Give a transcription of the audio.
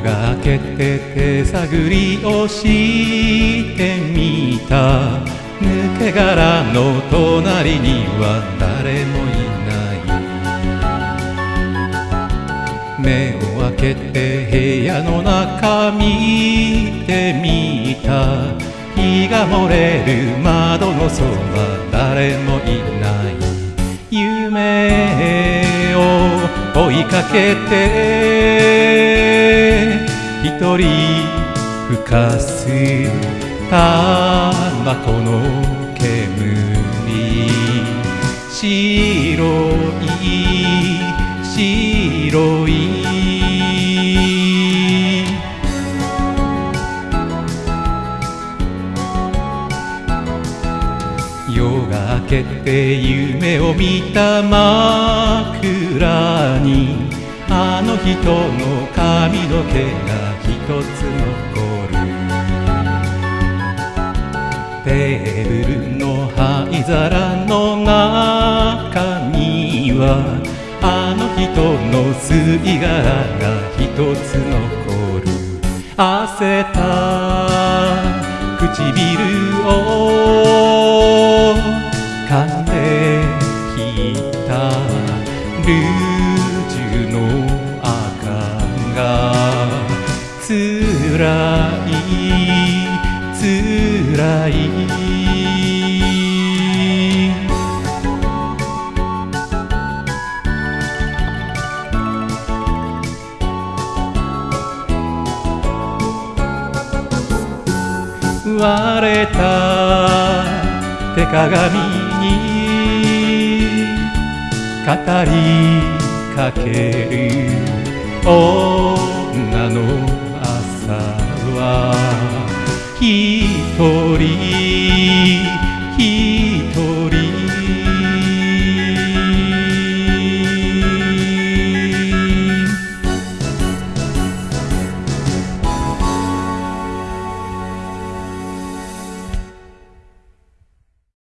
が明けて手探りをしてみた。抜け殻の隣には誰もいない。目を開けて部屋の中見てみた。日が漏れる窓のそば誰もいない。夢を追いかけて一人ふかすタバコの煙白い白い夜が明けて夢を見た枕にあの人の髪の毛がつ残るテーブルの灰皿の中にはあの人の吸い殻が一つ残る。汗た。唇を噛んできた。ルージュの赤がつらいつらい割れた手鏡に語りかける女のは一人。